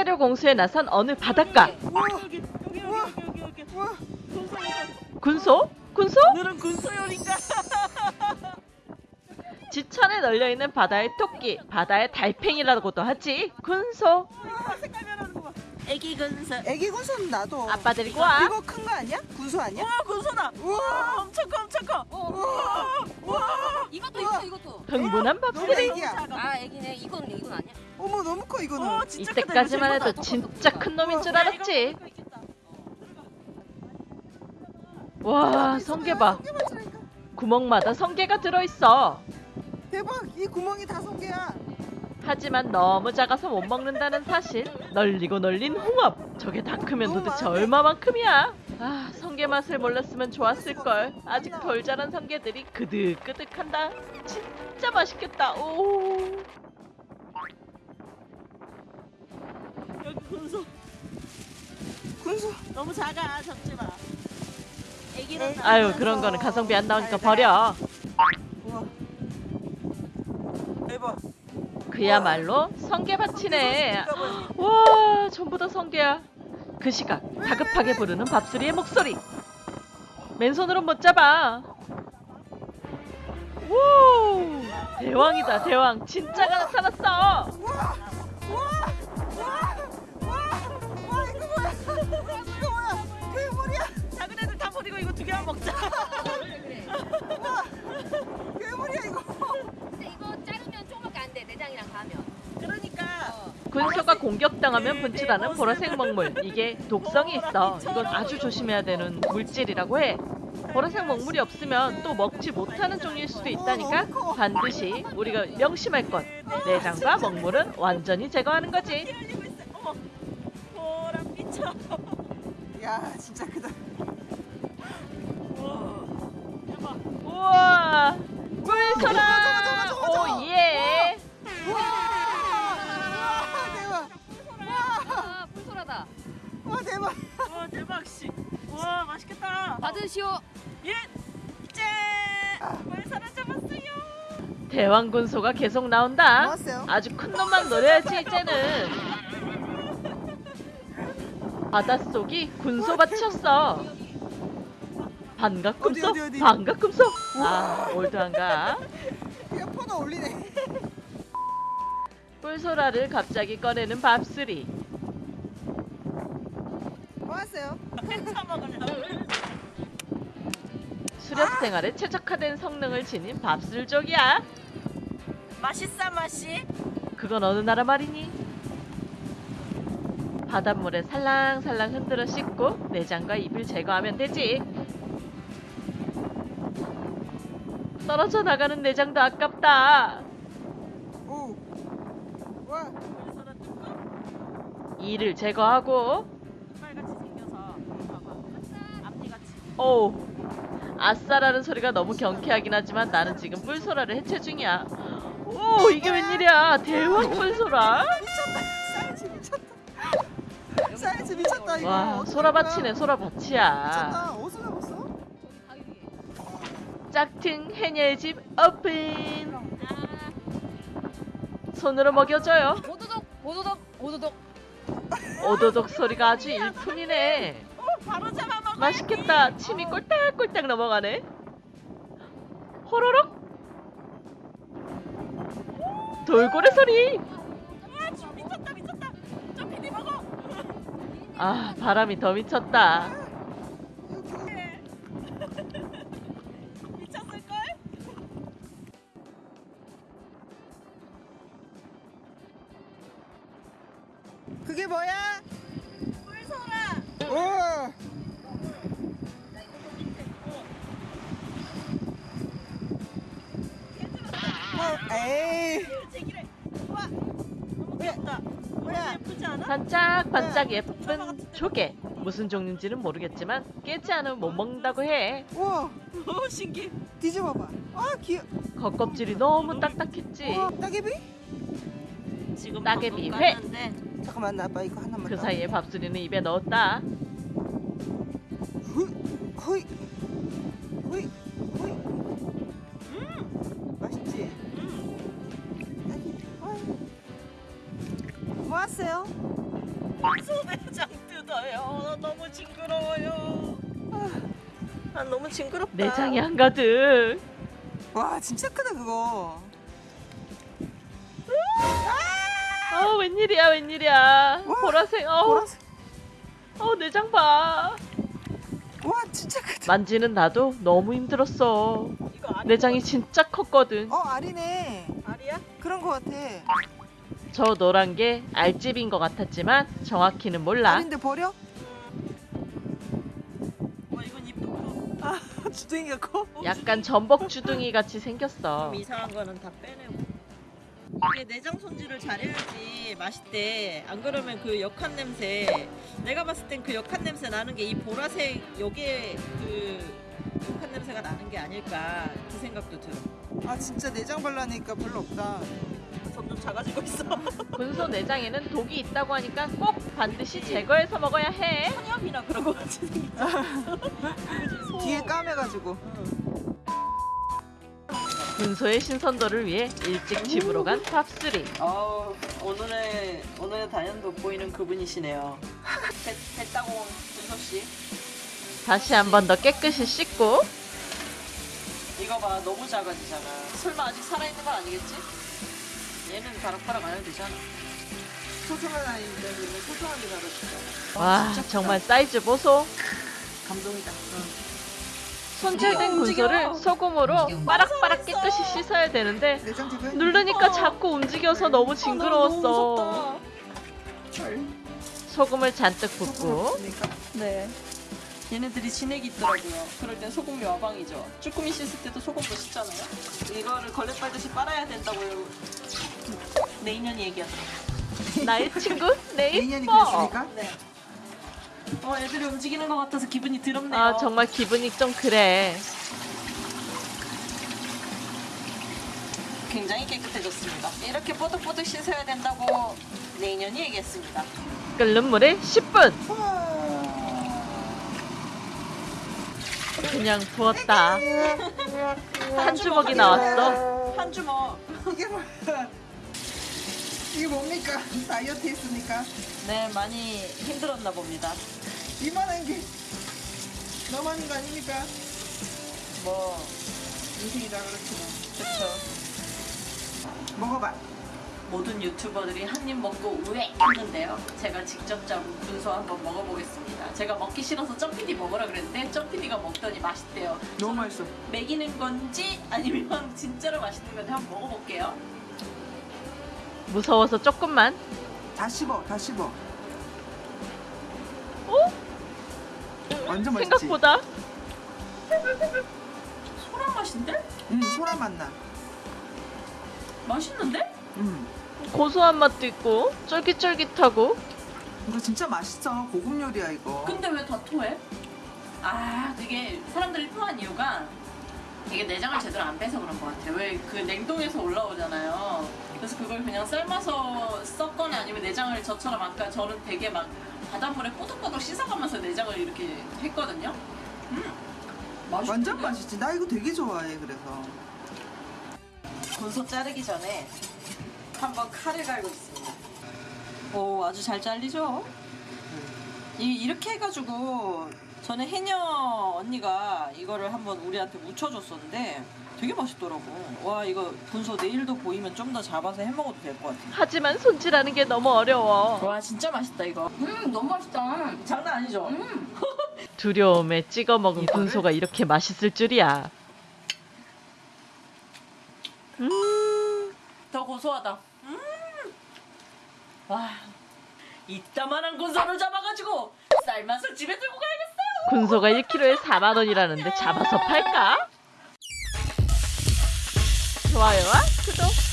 식재료 공수에 나선 어느 바닷가 우와 여기 여기 우와. 여기. 우와 군소 군소? 군소? 오늘은 군소 요리인가? 지천에 널려있는 바다의 토끼 바다의 달팽이라고도 하지 군소 봐. 애기 군소. 애기 군소는 나도 아빠 데리고 와 이거 큰 거 아니야? 군소 아니야? 와 군소다. 우와 엄청 커 엄청 커. 우와 와. 이것도 이것도 이것도. 흥분한 너무 밥들이 아 애기네. 이건 이건 아니야. 커 이거는. 어 진짜. 이때까지만 해도. 진짜 큰 놈인 줄 알았지? 이거 있겠다. 와 성게 봐. 구멍마다 성게가 들어있어. 대박 이 구멍이 다 성게야. 하지만 너무 작아서 못 먹는다는 사실. 널리고 널린 홍합. 저게 다 크면 도대체 얼마만큼이야? 아 성게 맛을 몰랐으면 좋았을걸. 아직 덜 자란 성게들이 그득그득한다. 진짜 맛있겠다. 오 군소. 군소 너무 작아 잡지 마. 애기는 나. 아유 그런 거는 가성비 안 나오니까 버려. 우와 대박 그야말로 성게밭이네. 와 전부 다 성게야. 그 시각 다급하게 부르는 밥수리의 목소리. 맨손으로 못 잡아. 오 대왕이다 대왕. 진짜가 나타났어 군소가 공격당하면 분출하는 보라색 먹물. 이게 독성이 있어. 이건 아주 조심해야 되는 물질이라고 해. 보라색 먹물이 없으면 또 먹지 못하는 종일 수도 있다니까? 반드시 우리가 명심할 것. 내장과 먹물은 완전히 제거하는 거지. 야 진짜 크다. 우와. 꿀소라 받으시오. 예. 이제 말 사람 잡았어요. 대왕 군 소가 계속 나온다 나왔어요 아주 큰 놈만 노려야지 이제는 바닷속이 군소밭이었어 반갑금소 어디, 어디, 어디? 반갑금소 아 올드한가 야 퍼너 올리네 꿀소라를 갑자기 꺼내는 밥수리? 차 먹으려고. 수렵 생활에 최적화된 성능을 지닌 밥술족이야 맛있어 맛이. 그건 어느 나라 말이니? 바닷물에 살랑살랑 흔들어 씻고 내장과 입을 제거하면 되지. 떨어져 나가는 내장도 아깝다. 오 와, 이를 제거하고, 이빨같이 생겨서 봐봐. 앞니같이. 오, 아싸라는 소리가 너무 경쾌하긴 하지만 나는 지금 뿔소라를 해체 중이야. 오, 이게 웬일이야? 대왕 뿔소라? 미쳤다 사이즈 미쳤다 사이즈 미쳤다 이거 와, 소라밭이네? 소라밭이야. 미쳤다 어디서 잡았어? 짝퉁 해녀의 집 오픈! 아 손으로 먹여줘요. 오도독 오도독 오도독. 오도독 소리가 아주 일품이네. 어 바로 잡아. 맛있겠다. 침이 꼴딱꼴딱 넘어가네. 호로록. 돌고래 소리. 먹어. 아 바람이 더 미쳤다. 반짝반짝 예쁜 조개. 무슨 종류인지는 모르겠지만 깨지 않으면 못 먹는다고 해. 우와 오 신기. 뒤집어봐 아 귀여 겉껍질이 너무 딱딱했지. 우와 따개비? 지금 따개비 회. 잠깐만 나 아빠 이거 하나만 그 더. 사이에 밥수리는 입에 넣었다. 후, 호이 호이 호이 음 맛있지? 음. 따개비 어이. 뭐 왔어요? 소매장 뜯어요. 너무 징그러워요. 아, 너무 징그럽다. 내장이 한가득. 와 진짜 크다 그거. 아 웬일이야 웬일이야. 와, 보라색. 어, 보라색. 어 내장 봐. 와 진짜 크다. 만지는 나도 너무 힘들었어. 내장이 진짜 컸거든. 어 알이네. 알이야? 그런 거 같아. 저 노란 게 알집인 것 같았지만 정확히는 몰라. 알인데 버려? 어, 이건 이쁘고. 아 주둥이가 커? 약간 전복 주둥이 같이 생겼어. 좀 이상한 거는 다 빼내고. 이게 내장 손질을 잘해야지 맛있대. 안 그러면 그 역한 냄새. 내가 봤을 땐 그 역한 냄새 나는 게 이 보라색 요게 그 역한 냄새가 나는 게 아닐까 그 생각도 들어. 아 진짜 내장 발라내니까 별로 없다. 점점 작아지고 있어. 군소 내장에는 독이 있다고 하니까 꼭 반드시 제거해서 먹어야 해. 천엽이나 그런 거 같이 생겼어. 뒤에 까매가지고. 군소의 신선도를 위해 일찍 집으로 간 top3. 아우 오늘의 오늘의 단연 돋보이는 그분이시네요. 배, 배따공 분석 씨. 다시 한 번 더 깨끗이 씻고 이거 봐 너무 작아지잖아. 설마 아직 살아있는 건 아니겠지? 얘는 바락바락 안 해도 되잖아. 소중한 아이인데 얘는 소중하게 자라주잖아. 와 정말 사이즈 보소. 감동이다. 손질된 움직여. 군소를 소금으로 빠락빠락 깨끗이 씻어야 되는데. 누르니까 자꾸 움직여서 너무 징그러웠어. 소금을 잔뜩 붓고 네. 얘네들이 진액이 있더라고요. 그럴 땐 소금이 와방이죠. 쭈꾸미 씻을 때도 소금도 씻잖아요. 이거를 걸레 빨듯이 빨아야 된다고요. 내 인연이 얘기하더라고. 나의 친구 내 내년이 이뻐. 그랬으니까. 네. 어, 애들이 움직이는 것 같아서 기분이 드럽네요. 아 정말 기분이 좀 그래. 굉장히 깨끗해졌습니다. 이렇게 뽀득뽀득 씻어야 된다고 내 인연이 얘기했습니다. 끓는 물에 10분 그냥 부었다. 한 주먹이 나왔어. 한 주먹. 이게 뭐야? 이게 뭡니까? 다이어트 했으니까 네, 많이 힘들었나 봅니다. 이만한 게 너무 많은 거 아닙니까? 뭐, 인생이다 그렇지 뭐. 그쵸. 먹어봐. 모든 유튜버들이 한 입 먹고 우에 했는데요. 제가 직접 잡은 군소 한번 먹어보겠습니다. 제가 먹기 싫어서 점피디 먹으라 그랬는데 점피디가 먹더니 맛있대요. 너무 맛있어. 먹이는 건지 아니면 진짜로 맛있는 건지 한번 먹어볼게요. 무서워서 조금만. 다 씹어, 다 씹어. 어? 완전 맛있지. 생각보다 소라 맛인데? 응, 소라 맛 나. 맛있는데? 응. 고소한 맛도 있고 쫄깃쫄깃하고 이거 진짜 맛있어. 고급 요리야 이거. 근데 왜 다 토해? 아, 되게 사람들이 토한 이유가 이게 내장을 제대로 안 빼서 그런 것 같아요. 왜 그 냉동에서 올라오잖아요. 그래서 그걸 그냥 삶아서 썼거나 아니면 내장을 저처럼 아까 저는 되게 막 바닷물에 꼬득꼬득 씻어가면서 내장을 이렇게 했거든요. 음, 맛있는데? 완전 맛있지. 나 이거 되게 좋아해. 그래서. 군소 자르기 전에 한번 칼을 갈고 있습니다. 오, 아주 잘 잘리죠? 이, 이렇게 해가지고 전에 해녀 언니가 이거를 한번 우리한테 묻혀줬었는데 되게 맛있더라고. 와, 이거 군소 내일도 보이면 좀 더 잡아서 해 먹어도 될 것 같아. 하지만 손질하는 게 너무 어려워. 와, 진짜 맛있다, 이거. 음 너무 맛있다. 장난 아니죠? 음. 두려움에 찍어 먹은 이거를? 군소가 이렇게 맛있을 줄이야. 더 고소하다. 음. 와, 이따만한 군소를 잡아가지고 쌀맛을 집에 들고 가야겠어요. 군소가 1kg에 4만 원이라는데 잡아서 팔까? 좋아요와 구독